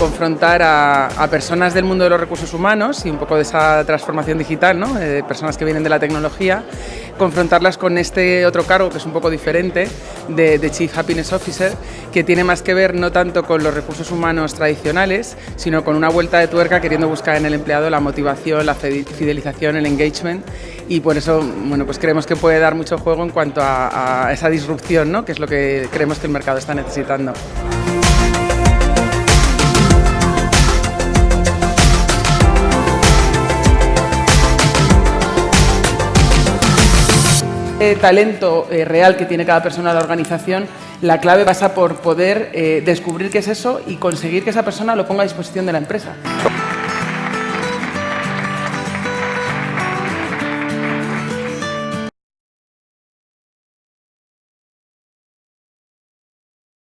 confrontar a, personas del mundo de los recursos humanos y un poco de esa transformación digital, ¿no? Eh, personas que vienen de la tecnología, confrontarlas con este otro cargo que es un poco diferente de, de, Chief Happiness Officer, que tiene más que ver no tanto con los recursos humanos tradicionales, sino con una vuelta de tuerca queriendo buscar en el empleado la motivación, la fidelización, el engagement y por eso bueno, pues creemos que puede dar mucho juego en cuanto a, a esa disrupción, ¿no? que es lo que creemos que el mercado está necesitando. Talento eh, real que tiene cada persona de la organización, la clave pasa por poder eh, descubrir qué es eso y conseguir que esa persona lo ponga a disposición de la empresa.